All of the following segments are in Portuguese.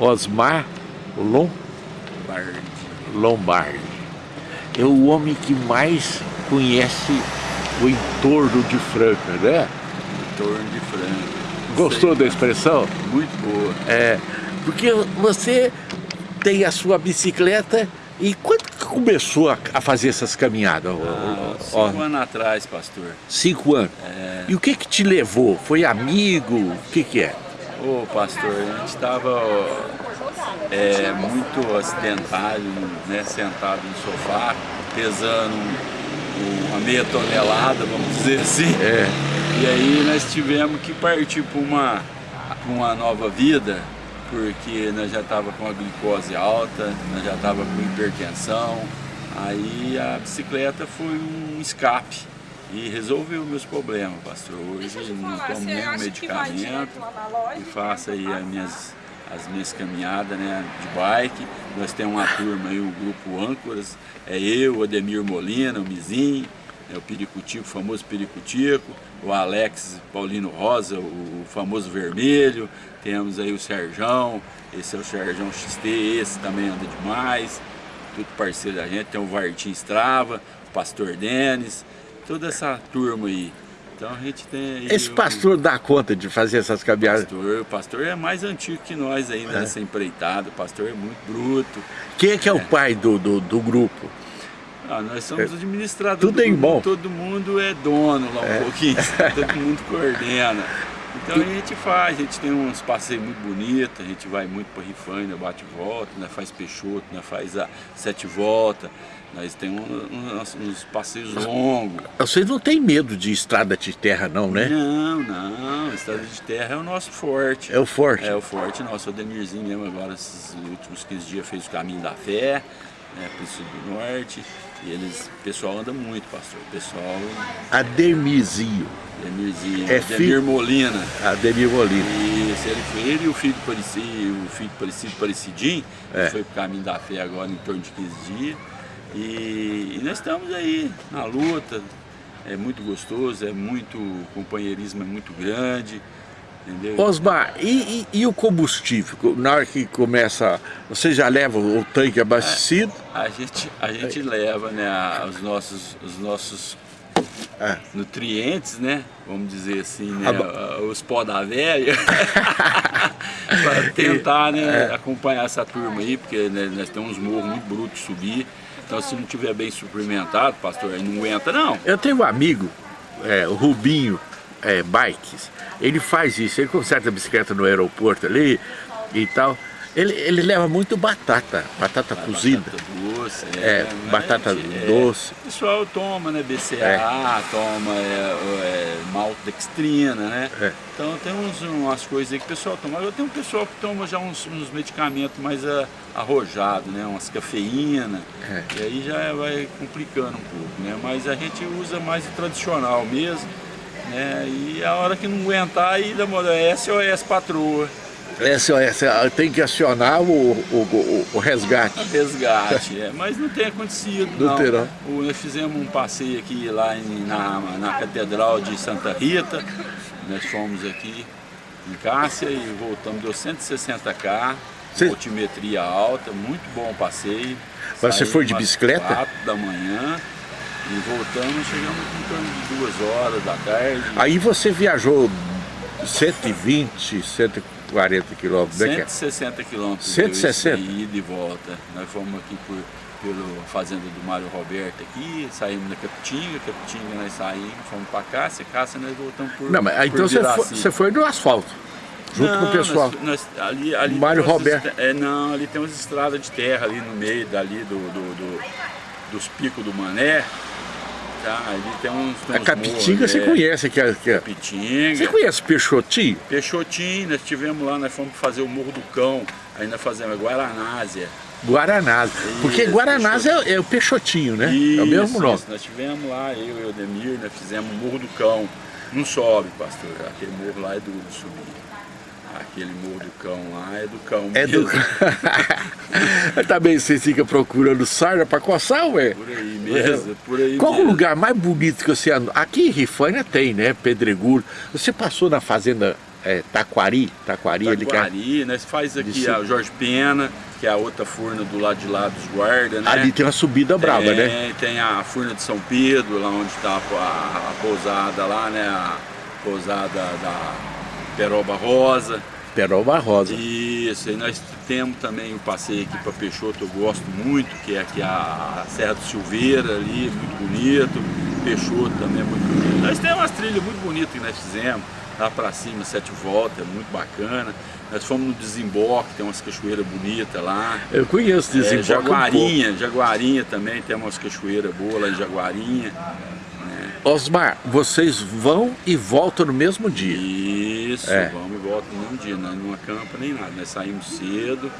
Osmar Lombardi. Lombardi. É o homem que mais conhece o entorno de Franca, né? Entorno de Franca. Gostou da expressão? Muito boa. É, porque você tem a sua bicicleta e quando que começou a, a fazer essas caminhadas? Ah, cinco anos atrás, pastor. Cinco anos? É. E o que que te levou? Foi amigo? O que que é? Ô, pastor, a gente estava é, muito acidentado, né, sentado no sofá, pesando uma meia tonelada, vamos dizer assim. É. E aí nós tivemos que partir para uma, uma nova vida, porque nós já estava com a glicose alta, nós já estava com hipertensão, aí a bicicleta foi um escape e resolveu meus problemas, pastor. Hoje não tomo nenhum medicamento e faço aí as minhas, as minhas caminhadas né, de bike. Nós temos uma turma aí, o grupo Âncoras, é eu, o Ademir Molina, o Mizinho, é o Piricutico, o famoso Piricutico, o Alex Paulino Rosa, o famoso Vermelho, temos aí o Serjão, esse é o Serjão XT, esse também anda demais, tudo parceiro da gente, tem o Vartim Strava, o Pastor Denis, toda essa turma aí. Então a gente tem... Esse pastor dá conta de fazer essas caminhadas? Pastor, o pastor é mais antigo que nós é. nessa empreitada, o pastor é muito bruto. Quem é que é, é. o pai do, do, do grupo? Ah, nós somos administradores. Tudo em bom. Todo mundo é dono lá um é. pouquinho, todo mundo coordena. Então a gente faz, a gente tem uns passeios muito bonitos, a gente vai muito para Rifaina, bate volta, né, faz Peixoto, né, faz a sete volta, nós temos uns, uns passeios longos. Vocês não tem medo de estrada de terra não, né? Não, não, estrada de terra é o nosso forte. É o forte? É o forte nosso, o Demirzinho mesmo agora, esses últimos 15 dias fez o caminho da fé, né, Príncipe do Norte, e eles, o pessoal anda muito, pastor, o pessoal... Ademirzinho. Ademirzinho, é Ademir filho... Molina. Ademir Molina. Isso, ele foi ele e o filho parecido, o filho parecido, parecidinho, é. foi pro caminho da fé agora em torno de 15 dias, e, e nós estamos aí na luta, é muito gostoso, é muito, o companheirismo é muito grande, Entendeu? Osmar, e, e, e, o combustível? Na hora que começa, você já leva o tanque abastecido? A, a gente, a gente leva né, os nossos, os nossos é. nutrientes, né? Vamos dizer assim, né? Os pó da velha. para tentar né, é. acompanhar essa turma aí, porque né, nós temos uns morros muito brutos subir. Então se não tiver bem suplementado, pastor, aí não aguenta não. Eu tenho um amigo, é, o Rubinho é, Bikes, ele faz isso, ele conserta a bicicleta no aeroporto ali e tal. Ele, ele leva muito batata, batata ah, cozida. Batata doce, é. é batata é, doce. O pessoal toma, né, BCA, é. toma é, é, maltodextrina, né? É. Então tem uns, umas coisas aí que o pessoal toma. Agora tem um pessoal que toma já uns, uns medicamentos mais arrojados, né? Umas cafeína. E aí já vai complicando um pouco, né? Mas a gente usa mais o tradicional mesmo. Né? E a hora que não aguentar, aí demora SOS patroa. SOS, tem que acionar o, o, o, o resgate. Resgate, é, mas não tem acontecido não. não. O, nós fizemos um passeio aqui lá em, na, na Catedral de Santa Rita, nós fomos aqui em Cássia e voltamos, deu 160k, Cê... altimetria alta, muito bom passeio. Mas você foi de bicicleta? 4 da manhã, e voltamos, chegamos em torno de duas horas da tarde. Aí você viajou 120, 140 quilômetros, 160 quilômetros. 160? De ida e volta. Nós fomos aqui por, pela fazenda do Mário Roberto aqui, saímos da Capitinga, Capitinga nós saímos, fomos para Cássia, Cássia nós voltamos por Não, mas então você foi, você foi no asfalto? Junto não, com o pessoal. Nós, nós, ali, ali Mário Roberto. É, não, ali tem umas estradas de terra ali no meio dali do, do, do dos picos do Mané. Tá, ali tem uns, tem a Capitinga você é, conhece que é, que é. Capitinga. Você conhece Peixotinho? Peixotinho, nós estivemos lá, nós fomos fazer o Morro do Cão, nós fazemos Guaranásia. Guaranásia, porque Guaranásia é, é, o Peixotinho, né? Isso, é o mesmo nome. Isso. Nós estivemos lá, eu e o Demir, nós fizemos o Morro do Cão. Não sobe, pastor, aquele morro lá é duro de subir. Aquele morro do cão lá é do cão É mesmo. do Também você fica procurando sarna para coçar, ué? Por aí mesmo, por aí Qual mesmo. o lugar mais bonito que você andou? Aqui em Rifânia tem, né? Pedregulho. Você passou na fazenda é, Taquari, Taquari, Taquari, né? Você faz aqui a Jorge Pena, que é a outra furna do lado de lá dos guardas, né? Ali tem uma subida brava, tem, né? Tem a furna de São Pedro, lá onde está a, a, a, pousada lá, né? A pousada da Peroba Rosa. Peroba Rosa. Isso, e nós temos também o passeio aqui para Peixoto, eu gosto muito, que é aqui a Serra do Silveira ali, muito bonito. Peixoto também é muito bonito. Nós temos umas trilhas muito bonitas que nós fizemos lá para cima, sete voltas, é muito bacana. Nós fomos no Desemboque, tem umas cachoeiras bonitas lá. Eu conheço Desemboque. É, Jaguarinha, um Jaguarinha também, tem umas cachoeiras boas lá em Jaguarinha. Né? Osmar, vocês vão e voltam no mesmo dia? Isso, é. vamos e voltam no mesmo dia, nós não acampa nem nada. Nós saímos cedo,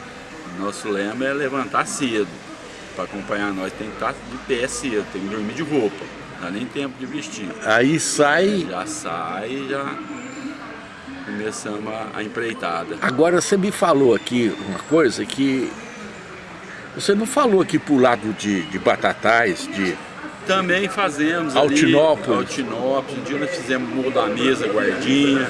nosso lema é levantar cedo. Para acompanhar nós tem que estar de pé cedo, tem que dormir de roupa. Não dá nem tempo de vestir. Aí sai... Já sai, já começamos a, empreitada. Agora você me falou aqui uma coisa que você não falou aqui pro lado de, de Batatais, de... Também fazemos Altinópolis. Ali, Altinópolis. Um dia nós fizemos Morro da Mesa, Guardinha.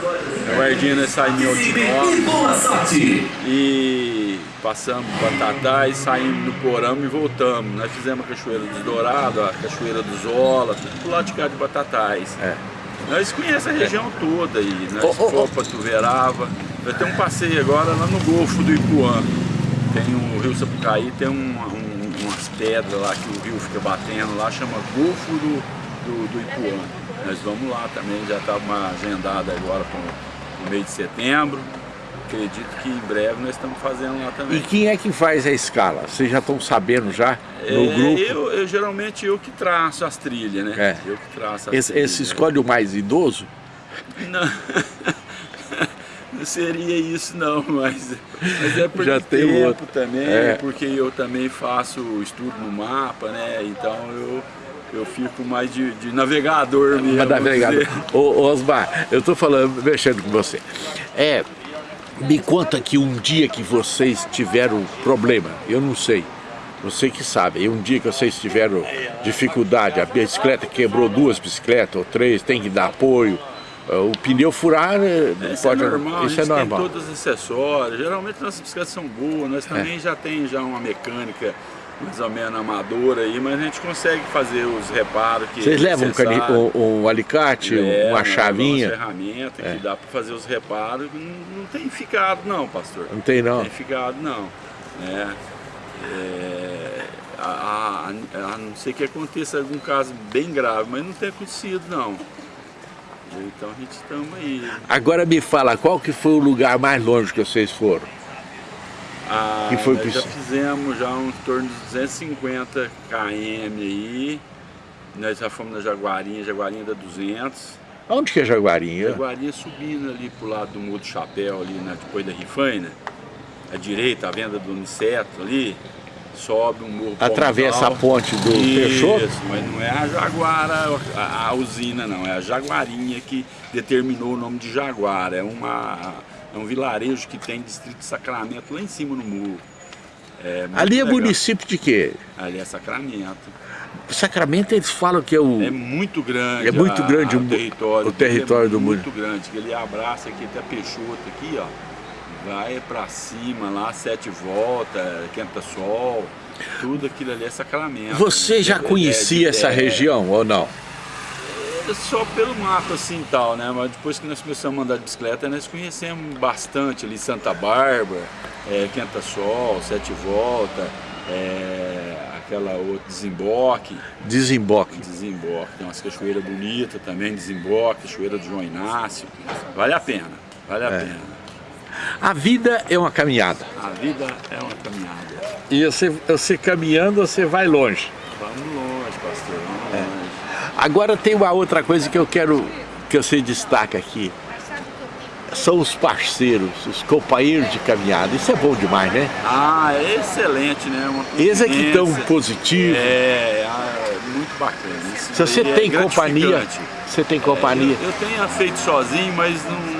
A Guardinha nós saímos em Altinópolis. E passamos Batatais, saímos do Porão e voltamos. Nós fizemos a Cachoeira dos Dourados, a Cachoeira dos Zola, tudo pro lado de cá de Batatais. É. Nós conhecemos a região toda aí, nós oh, oh, fomos para Tuverava. Eu tenho um passeio agora lá no Golfo do Ipuã. Tem o Rio Sapucaí, tem um, um, umas pedras lá que o rio fica batendo lá, chama Golfo do, do, do Ipuã. Nós vamos lá também, já está uma agendada agora para o mês de setembro acredito que em breve nós estamos fazendo lá também. E quem é que faz a escala? Vocês já estão sabendo já no é, grupo? Eu, eu, geralmente eu que traço as trilhas, né? É. Eu que traço as esse, trilhas. Esse escolhe o mais idoso? Não. não seria isso não, mas, mas é por Já tem tempo outro. também, é. porque eu também faço estudo no mapa, né? Então eu eu fico mais de, de navegador mesmo. Navegador. Ô, Osmar, eu estou falando, mexendo com você. É, me conta que um dia que vocês tiveram problema, eu não sei, você que sabe, um dia que vocês tiveram dificuldade, a bicicleta quebrou duas bicicletas ou três, tem que dar apoio, o pneu furar eh, isso é pode, é normal, isso é normal. tem todos os acessórios, geralmente nossas bicicletas são boas, nós também é. já tem já uma mecânica mais ou menos amadora aí, mas a gente consegue fazer os reparos que Vocês levam um, um, um, alicate, Leva, uma chavinha? Uma ferramenta é. que dá para fazer os reparos. Não, não, tem ficado não, pastor. Não tem não? Não tem ficado não. É, é, a, a, a, não ser que aconteça algum caso bem grave, mas não tem acontecido não. Então a gente estamos aí. Agora me fala, qual que foi o lugar mais longe que vocês foram? Ah, que foi nós já fizemos já um torno de 250 km aí. Nós já fomos na Jaguarinha, Jaguarinha da 200. Onde que é Jaguarinha? Jaguarinha subindo ali pro lado do Morro do Chapéu, ali depois da Rifaina. À direita, a venda do Uniceto ali. Sobe um morro Atravessa a ponte do Peixoto? Isso, mas não é a Jaguara, a, a usina não, é a Jaguarinha que determinou o nome de Jaguara. É uma é um vilarejo que tem distrito de Sacramento lá em cima no muro. É Ali é legal. município de quê? Ali é Sacramento. Sacramento eles falam que é o... É muito grande. É muito grande a, o território. O território é do muito grande. Que ele abraça aqui até Peixoto aqui, ó. Vai para cima lá, sete voltas, quenta sol. Tudo aquilo ali é Sacramento. Você já conhecia é, essa é, região ou não? só pelo mapa assim tal, né? Mas depois que nós começamos a andar de bicicleta, nós conhecemos bastante ali Santa Bárbara, é, Quenta Sol, Sete Volta, é, aquela outra Desemboque. Desemboque. Desemboque. Tem umas cachoeiras bonitas também, Desemboque, Cachoeira do João Inácio. Vale a pena, vale a é. pena. A vida é uma caminhada. A vida é uma caminhada. E você, você caminhando, você vai longe. Vamos longe, pastor, vamos é. longe. Agora tem uma outra coisa que eu quero que você destaque aqui. São os parceiros, os companheiros de caminhada. Isso é bom demais, né? Ah, é excelente, né? Eles é que estão positivos. É, é, muito bacana. Isso Se você tem é companhia, você tem companhia. É, eu, eu, tenho feito sozinho, mas não,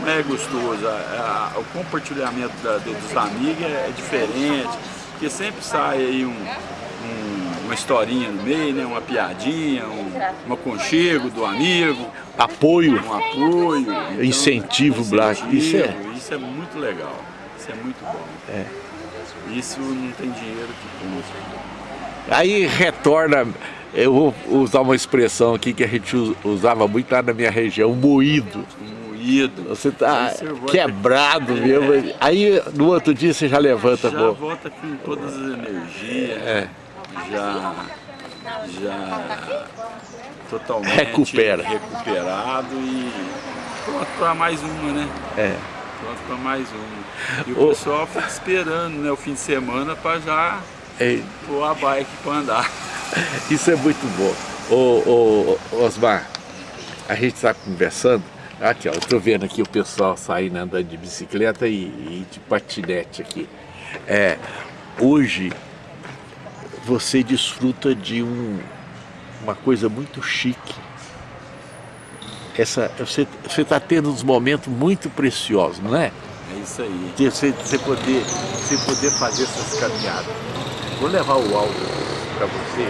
não é gostoso. A, a, o compartilhamento da, dos amigos é, é diferente, porque sempre sai aí um, um uma historinha no meio, né? Uma piadinha, um, um aconchego do amigo. Apoio. Um apoio. Então, incentivo, Black. Isso é... Isso é muito legal. Isso é muito bom. É. Isso não tem dinheiro que compre. Aí retorna, eu vou usar uma expressão aqui que a gente usava muito lá na minha região, moído. Moído. Você tá quebrado é. mesmo. Aí no outro dia você já levanta. Já pô. volta com todas as energias. É. Já, já totalmente Recupera. recuperado e pronto para mais uma, né? É. Pronto para mais uma. E o, o pessoal fica esperando né, o fim de semana para já Ei. pôr a bike para andar. Isso é muito bom. Ô, ô, Osmar, a gente está conversando, aqui ó, eu estou vendo aqui o pessoal saindo andando de bicicleta e, e de patinete aqui. É, hoje você desfruta de um, uma coisa muito chique. Essa, você está tendo uns momentos muito preciosos, não é? É isso aí. Você, você, poder, você poder fazer essas caminhadas. Vou levar o áudio para você,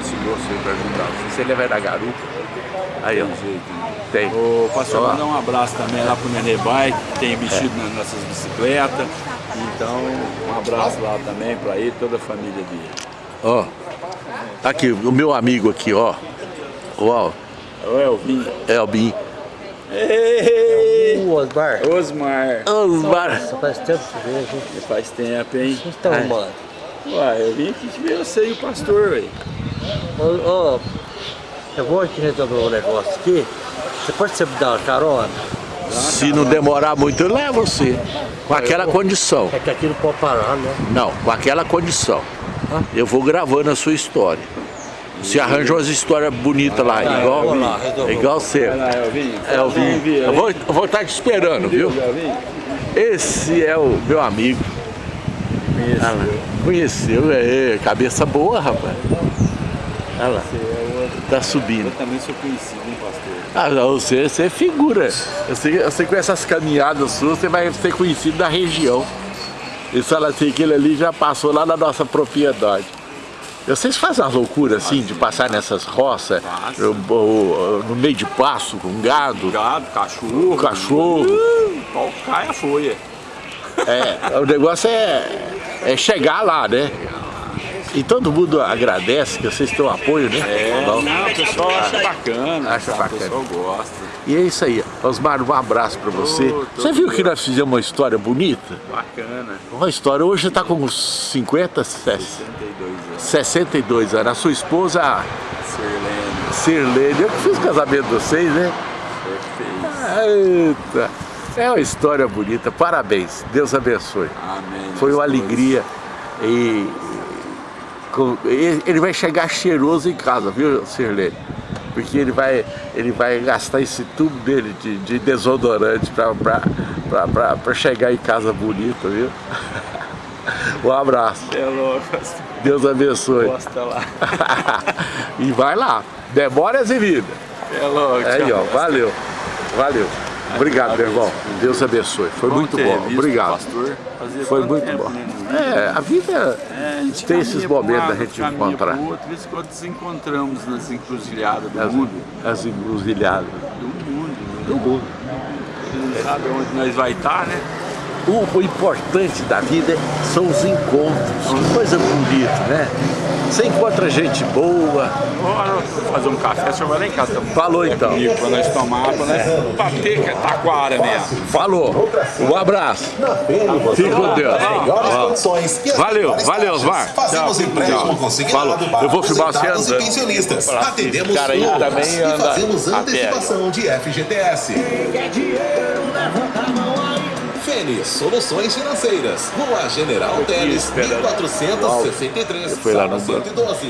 esse moço aí para ajudar. Você levar na garupa. Aí, ó. Tem jeito. Tem. Ô, pastor, mandar um abraço também lá pro Nenê Bike, que tem mexido é. nas nossas bicicletas. Então, um abraço lá também para ele, toda a família dele. Ó, aqui, o meu amigo aqui, ó. Ó. O Elvin. Elvin. Ei! O Osmar. Osmar. Osmar. Nossa, faz tempo que veio, gente. Faz tempo, hein? O que você tá arrumando? Uai, eu vim aqui te ver você e o pastor, velho. Ô, ô, eu vou aqui resolver um negócio aqui. Você pode ser me dar uma carona? Se não demorar muito, eu levo você. Com aquela condição. É que aqui não pode parar, né? Não, com aquela condição. Eu vou gravando a sua história. Você arranja umas histórias bonitas lá, igual, lá, igual você. Vai lá, Elvinho. Elvinho. Eu vou, eu vou estar te esperando, viu? Esse é o meu amigo. Ah lá, Conheceu, é, cabeça boa, rapaz. Olha lá, tá subindo. Eu também sou conhecido, hein, pastor? Ah, não, você, você é figura. Eu sei, eu sei que com essas caminhadas suas você vai ser conhecido da região. Eles falam assim, aquele ali já passou lá na nossa propriedade. Vocês fazem uma loucura assim, de passar nessas roças, Passa. no, no- meio de pasto, com gado, Gado, cachorro. cachorro. Uh, pau cai a folha. É, o negócio é, é chegar lá, né? E todo mundo agradece que vocês têm o apoio, né? É, não, o pessoal acha bacana. Acha bacana. O pessoal gosta. E é isso aí. Osmar, um abraço pra você. Você viu que nós fizemos uma história bonita? Bacana. Uma história, hoje está com uns 50, 60, 62 anos. 62 anos. A sua esposa, Sirlene. Sirlene, eu que fiz o casamento de vocês, né? Você fez. Eita, é uma história bonita. Parabéns. Deus abençoe. Amém. Foi uma alegria. E ele vai chegar cheiroso em casa, viu, Sirlene? Porque ele vai, ele vai gastar esse tubo dele de, de desodorante para chegar em casa bonito, viu? Um abraço. É louco, Deus abençoe. gosta lá. e vai lá. Demora e vida. É louco. Aí, ó. Valeu. Valeu. Obrigado, meu irmão. Deus abençoe. Foi muito ter bom. Obrigado. Pastor. Foi muito bom. né. É, a vida É, a tem esses momentos da gente encontrar. outro, vez quando nos encontramos nas encruzilhadas do As, mundo. as encruzilhadas Do mundo. do mundo. Você não sabe onde nós vai estar, né? O, o importante da vida são os encontros. Que coisa bonita, né? Você encontra gente boa. Bora fazer um café, o senhor vai lá em casa também. Falou então. Comigo, pra nós tomar, pra nós bater que é taquara mesmo. Falou. Um abraço. Fique com Deus. e Valeu, valeu. Osmar. Fazemos empréstimo consignado para Eu vou filmar você e andando. assim, Atendemos cara aí também e anda fazemos a pé, antecipação de FGTS. Fênix Soluções Financeiras. Rua General Teles, esperando. 1463, Eu fui lá no sala banco. 112.